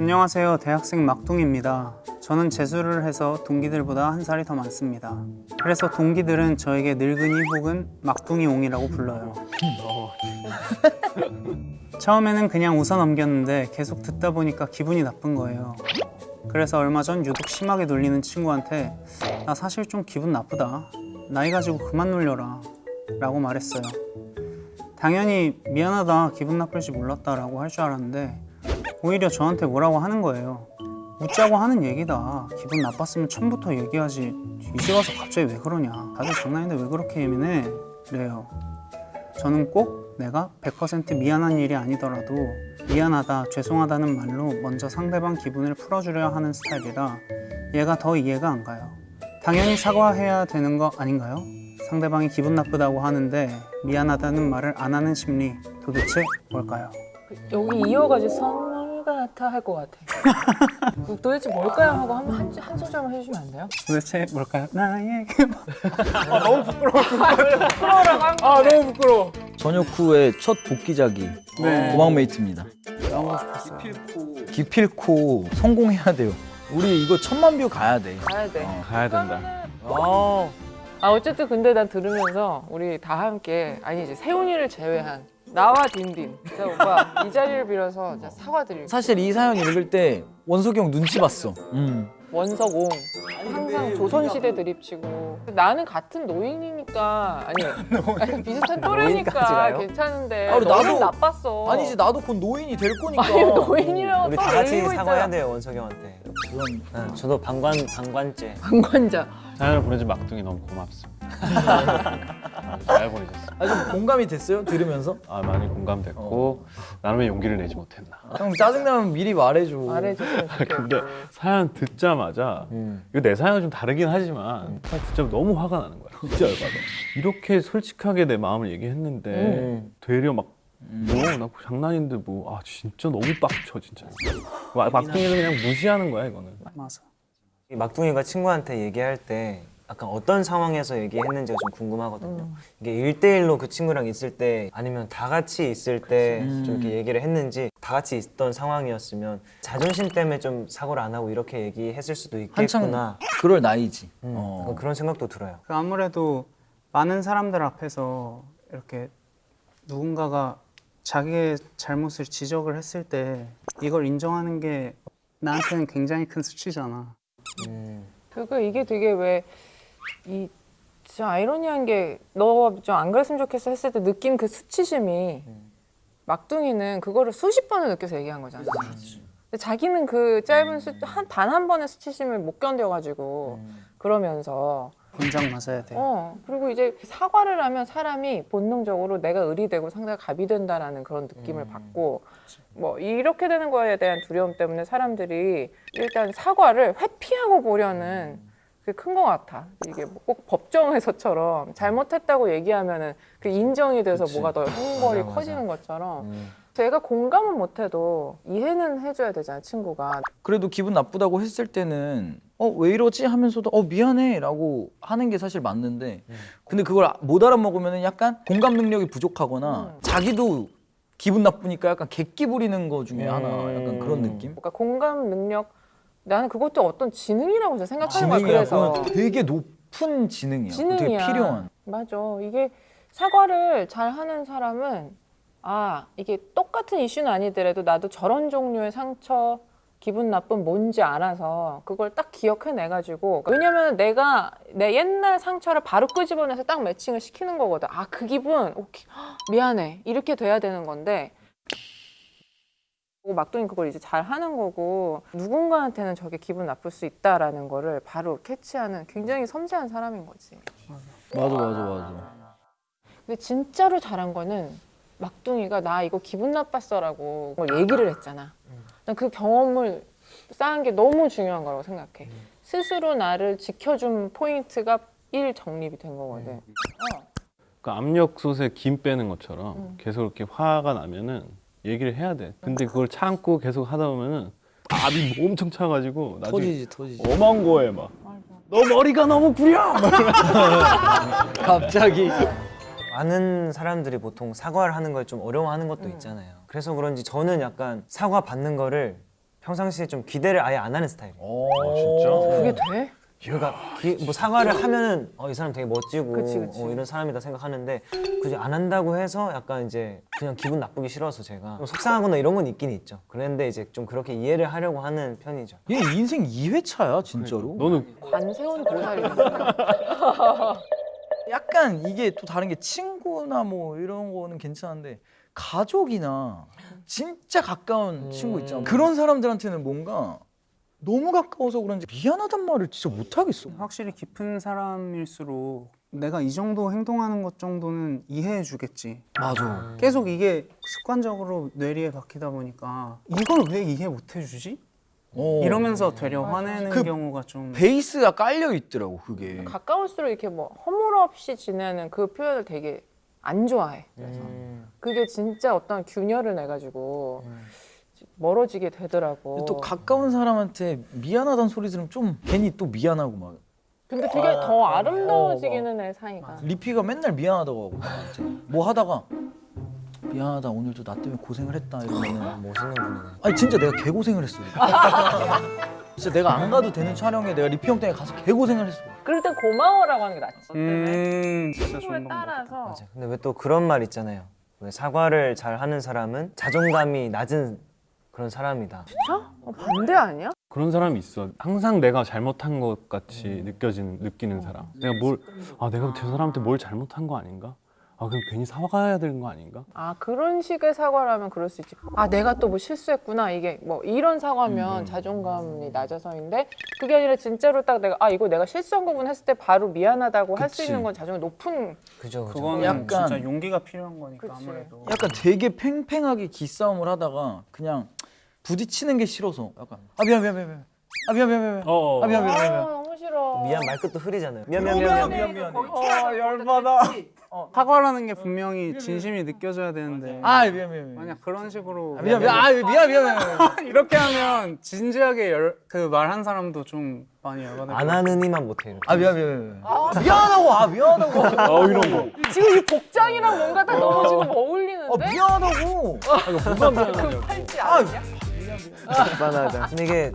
안녕하세요. 대학생 막둥입니다. 저는 재수를 해서 동기들보다 한 살이 더 많습니다. 그래서 동기들은 저에게 늙은이 혹은 막둥이 옹이라고 불러요. 처음에는 그냥 웃어 넘겼는데 계속 듣다 보니까 기분이 나쁜 거예요. 그래서 얼마 전 유독 심하게 놀리는 친구한테 나 사실 좀 기분 나쁘다. 나이 가지고 그만 놀려라. 라고 말했어요. 당연히 미안하다, 기분 나쁠지 몰랐다 라고 할 줄 알았는데 오히려 저한테 뭐라고 하는 거예요. 웃자고 하는 얘기다. 기분 나빴으면 처음부터 얘기하지. 이제 와서 갑자기 왜 그러냐. 다들 장난인데 왜 그렇게 예민해? 그래요. 저는 꼭 내가 100% 미안한 일이 아니더라도 미안하다, 죄송하다는 말로 먼저 상대방 기분을 풀어주려 하는 스타일이라 얘가 더 이해가 안 가요. 당연히 사과해야 되는 거 아닌가요? 상대방이 기분 나쁘다고 하는데 미안하다는 말을 안 하는 심리 도대체 뭘까요? 여기 이어가지고 같아 할 것 같아. 그 도대체 뭘까요? 하고 한, 한, 한 소절만 해주시면 안 돼요? 도대체 뭘까요? 나에게 아 너무 부끄러워. 부끄러워라고 한아 너무 부끄러워. 저녁 후에 첫 복귀작이 네. 고막메이트입니다. 너무 싶었어요. 기필코 성공해야 돼요. 우리 이거 천만 뷰 가야 돼. 가야 돼. 어. 가야 된다. 아, 아 어쨌든 근데 난 들으면서 우리 다 함께 아니 이제 세훈이를 제외한 나와 딘딘 진짜 오빠 이 자리를 빌어서 진짜 사과드릴게요. 사실 이 사연 읽을 때 원석이 형 눈치 봤어. 음. 원석 옹 항상 조선시대 드립치고 나는 같은 노인이니까 아니, 아니 비슷한 또래니까 괜찮은데 아, 너는 나도- 나빴어 아니지 나도 곧 노인이 될 거니까. 아니 노인이라고 우리 또다 같이 사과해야 돼요 원석이 형한테. 그럼 네, 저도 방관 방관죄. 방관자 사연을 보내준 막둥이 너무 고맙습니다. 잘 보내줬어. 아좀 공감이 됐어요? 들으면서? 아 많이 공감됐고 나름의 용기를 내지 못했나. 형 짜증나면 미리 말해줘. 좋겠고 근데 사연 듣자마자 음. 이거 내 사연은 좀 다르긴 하지만 사연 듣자마자 너무 화가 나는 거야. 진짜 열받아. 이렇게 솔직하게 내 마음을 얘기했는데 음. 되려 막 뭐나 장난인데 뭐 아 진짜 너무 빡쳐 진짜. 막- 막둥이는 그냥 무시하는 거야 이거는. 맞아. 이 막둥이가 친구한테 얘기할 때 약간 어떤 상황에서 얘기했는지가 좀 궁금하거든요. 이게 일대일로그 친구랑 있을 때 아니면 다 같이 있을 때 좀 이렇게 얘기를 했는지 다 같이 있던 상황이었으면 자존심 때문에 좀 사고를 안 하고 이렇게 얘기했을 수도 있겠구나. 그럴 나이지. 음, 어. 그런 생각도 들어요. 그 아무래도 많은 사람들 앞에서 이렇게 누군가가 자기의 잘못을 지적을 했을 때 이걸 인정하는 게 나한테는 굉장히 큰 수치잖아. 음. 그러니까 이게 되게 왜 이 진짜 아이러니한 게너좀안 그랬으면 좋겠어 했을 때 느낀 그 수치심이 막둥이는 그거를 수십 번을 느껴서 얘기한 거잖아. 근데 자기는 그 짧은 수, 한, 단 한 번의 수치심을 못 견뎌가지고 그러면서. 본장 맞아야 돼. 어 그리고 이제 사과를 하면 사람이 본능적으로 내가 을이 되고 상대가 갑이 된다라는 그런 느낌을 받고 뭐 이렇게 되는 거에 대한 두려움 때문에 사람들이 일단 사과를 회피하고 보려는 그게 큰 것 같아. 이게 뭐 꼭 법정에서처럼 잘못했다고 얘기하면은 그 인정이 돼서 뭐가 더 형벌이 맞아, 맞아. 커지는 것처럼 음. 제가 공감은 못해도 이해는 해줘야 되잖아 친구가. 그래도 기분 나쁘다고 했을 때는 어 왜 이러지 하면서도 어 미안해 라고 하는 게 사실 맞는데 근데 그걸 못 알아먹으면 약간 공감 능력이 부족하거나 음. 자기도 기분 나쁘니까 약간 객기 부리는 거 중에 하나 약간 그런 느낌 그러니까 공감 능력 나는 그것도 어떤 지능이라고 저 생각하는 거야. 그래서. 되게 높은 지능이야. 지능이야. 되게 필요한. 맞아. 이게 사과를 잘 하는 사람은 아 이게 똑같은 이슈는 아니더라도 나도 저런 종류의 상처 기분 나쁨 뭔지 알아서 그걸 딱 기억해내 가지고. 왜냐면 내가 내 옛날 상처를 바로 끄집어내서 딱 매칭을 시키는 거거든. 아 그 기분 오케이. 헉, 미안해. 이렇게 돼야 되는 건데 막둥이 그걸 이제 잘 하는 거고 누군가한테는 저게 기분 나쁠 수 있다라는 거를 바로 캐치하는 굉장히 섬세한 사람인 거지 맞아 맞아 맞아 근데 진짜로 잘한 거는 막둥이가 나 이거 기분 나빴어 라고 뭘 얘기를 했잖아. 난 그 경험을 쌓은 게 너무 중요한 거라고 생각해. 스스로 나를 지켜준 포인트가 일 정립이 된 거거든. 어. 그 압력 솥에 김 빼는 것처럼 음. 계속 이렇게 화가 나면은 얘기를 해야 돼. 근데 그걸 참고 계속 하다 보면은 압이 엄청 차가지고 나중에 터지지 터지지 엄한 거에 막. 너 머리가 너무 구려! 막 갑자기 많은 사람들이 보통 사과를 하는 걸 좀 어려워하는 것도 있잖아요. 그래서 그런지 저는 약간 사과 받는 거를 평상시에 좀 기대를 아예 안 하는 스타일이에요. 어, 진짜? 그게 돼? 그러니까 기- 뭐 사과를 하면은 어, 이 사람 되게 멋지고 그치, 그치. 어, 이런 사람이다 생각하는데 굳이 안 한다고 해서 약간 이제 그냥 기분 나쁘기 싫어서 제가 좀 속상하거나 이런 건 있긴 있죠. 그런데 이제 좀 그렇게 이해를 하려고 하는 편이죠. 얘 인생 2회차야 진짜로. 너는 관세운 보살이네. 약간 이게 또 다른 게 친구나 뭐 이런 거는 괜찮은데 가족이나 진짜 가까운 친구 있잖아. 그런 사람들한테는 뭔가 너무 가까워서 그런지 미안하단 말을 진짜 못 하겠어. 확실히 깊은 사람일수록 내가 이 정도 행동하는 것 정도는 이해해 주겠지. 맞아. 계속 이게 습관적으로 뇌리에 박히다 보니까 이걸 왜 이해 못 해 주지? 어. 이러면서 되려 화내는 그 경우가 좀 베이스가 깔려 있더라고 그게. 가까울수록 이렇게 뭐 허물없이 지내는 그 표현을 되게 안 좋아해. 그래서 음. 그게 진짜 어떤 균열을 내 가지고 멀어지게 되더라고. 또 가까운 사람한테 미안하다는 소리 들으면 좀 괜히 또 미안하고 막 근데 되게 더 아름다워지기는 해 사이가. 리피가 맨날 미안하다고 하고 나한테. 뭐 하다가 미안하다 오늘도 나 때문에 고생을 했다 이러면은 멋있는 분이네. 아니 진짜 내가 개 고생을 했어. 진짜 내가 안 가도 되는 촬영에 내가 리피 형 때문에 가서 개 고생을 했어. 그럴 땐 고마워라고 하는 게 낫지. 음 진짜 친구에 좋은 방법 따라서 맞아. 근데 왜 또 그런 말 있잖아요. 왜 사과를 잘 하는 사람은 자존감이 낮은 그런 사람이다. 진짜? 어, 반대 아니야? 그런 사람이 있어. 항상 내가 잘못한 것 같이 음. 느껴지는 느끼는 사람. 내가 뭘아 내가 저 사람한테 뭘 잘못한 거 아닌가? 아 그럼 괜히 사과해야 되는 거 아닌가? 아 그런 식의 사과를 하면 그럴 수 있지. 아 내가 또 뭐 실수했구나 이게 뭐 이런 음, 사과면 자존감이 낮아서인데 그게 아니라 진짜로 딱 내가 아 이거 내가 실수한 거구나 했을 때 바로 미안하다고 할 수. 있는 건 자존감 높은. 그죠, 그죠. 약간- 진짜 용기가 필요한 거니까 그치. 아무래도 약간 되게 팽팽하게 기싸움을 하다가 그냥 부딪히는 게 싫어서 약간 아 미안 미안 미안 미안 아 미안 미안 미안 어. 아 미안 미안 아 미안 미안 싫어. 미안 말끝도 흐리잖아요. 미안 미안 미안 미안. 미안 미안 어 열받아. 사과라는 게 분명히 진심이 느껴져야 되는데. 아 미안 미안 미안 만약 그런 식으로 아, 미안 미안. 아 미안 미안 미안 이렇게 하면 진지하게 열, 그 말 한 사람도 좀 많이 열받을 안 하는 이만 못해 이렇게. 아 미안 미안 미안 미안하다고 아 미안하다고. 어 이런 거. 지금 이 복장이랑 뭔가 다 너무 지금 어울리는데. 아 미안하다고. 그 팔찌 아니야? 미안하다. 근데 이게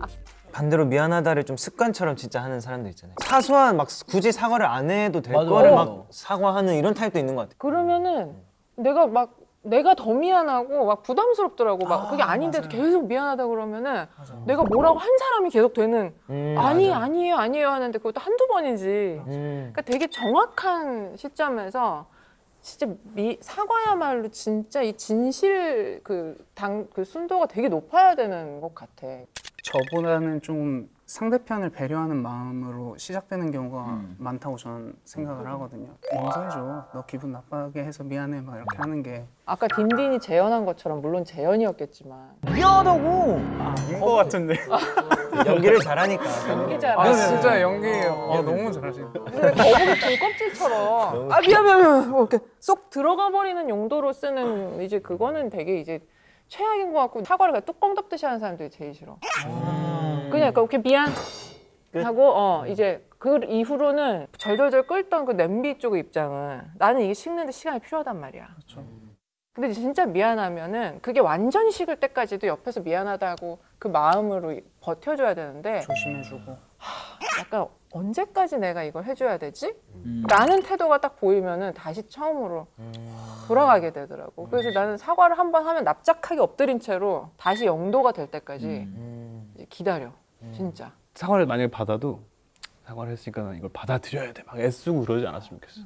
반대로 미안하다를 좀 습관처럼 진짜 하는 사람들 있잖아요. 사소한 막 굳이 사과를 안 해도 될 맞아. 거를 막 사과하는 이런 타입도 있는 것 같아요. 그러면은 내가 막 내가 더 미안하고 막 부담스럽더라고 막 그게 아닌데도 계속 미안하다 그러면은 내가 뭐라고 한 사람이 계속 되는 음, 아니 맞아. 아니에요 아니에요 하는데 그것도 한두 번이지 음. 그러니까 되게 정확한 시점에서 진짜 미, 사과야말로 진짜 이 진실 그 당그 순도가 되게 높아야 되는 것 같아. 저보다는 좀 상대편을 배려하는 마음으로 시작되는 경우가 음. 많다고 저는 생각을 하거든요. 용서해줘. 너 기분 나빠게 해서 미안해. 막 이렇게 하는 게 아까 딘딘이 재현한 것처럼 물론 재현이었겠지만 미안하다고 아닌 것 같은데. 연기를 잘하니까. 연기자 아 진짜 연기예요. 아, 너무 잘하시네. 거북이 등껍질처럼 아 미안 미안 미안 뭐 이렇게 쏙 들어가 버리는 용도로 쓰는 이제 그거는 되게 이제 최악인 것 같고 사과를 그냥 뚜껑 덮듯이 하는 사람들이 제일 싫어. 그냥 약간 이렇게 미안 끝. 하고 어 이제 그 이후로는 절절절 끓던 그 냄비 쪽의 입장은 나는 이게 식는데 시간이 필요하단 말이야. 근데 진짜 미안하면은 그게 완전 식을 때까지도 옆에서 미안하다고 그 마음으로 버텨줘야 되는데 조심해주고. 약간 언제까지 내가 이걸 해줘야 되지? 음. 라는 태도가 딱 보이면은 다시 처음으로 돌아가게 되더라고. 그래서 나는 사과를 한 번 하면 납작하게 엎드린 채로 다시 영도가 될 때까지 음. 이제 기다려. 진짜. 사과를 만약에 받아도 사과를 했으니까 난 이걸 받아들여야 돼. 막 애쓰고 그러지 않았으면 좋겠어.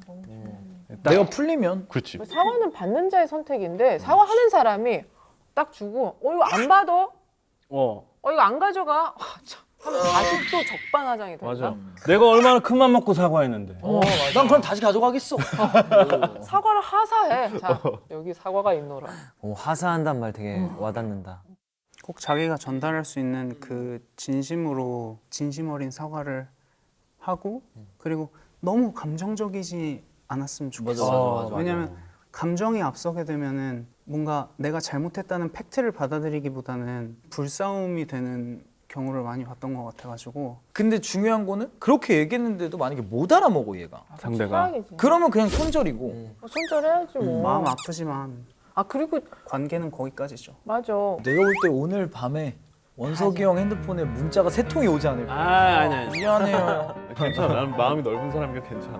딱- 내가 풀리면 그렇지. 사과는 받는 자의 선택인데 사과하는 사람이 딱 주고 어 이거 안 받아? 어 어 이거 안 가져가? 와, 참. 다시 또 적반하장이 될까? 맞아. 내가 얼마나 큰 맘 먹고 사과했는데. 어, 난 그럼 다시 가져가겠어 사과를 하사해. 자 여기 사과가 있노라. 오, 하사한단 말 되게 와닿는다. 꼭 자기가 전달할 수 있는 그 진심으로 진심 어린 사과를 하고 그리고 너무 감정적이지 않았으면 좋겠어. 맞아, 맞아, 맞아. 왜냐면 감정이 앞서게 되면은 뭔가 내가 잘못했다는 팩트를 받아들이기보다는 불싸움이 되는 경우를 많이 봤던 것 같아가지고 근데 중요한 거는 그렇게 얘기했는데도 만약에 못 알아먹어 얘가 상대가. 최악이지. 그러면 그냥 손절이고 어, 손절해야지 뭐. 마음 아프지만 아 그리고 관계는 거기까지죠. 맞아. 내가 볼 때 오늘 밤에 원석이 형 핸드폰에 문자가 세 통이 오지 않을까? 아 아니 아니 미안해요. 괜찮아. 나는 마음이 넓은 사람이니까 괜찮아.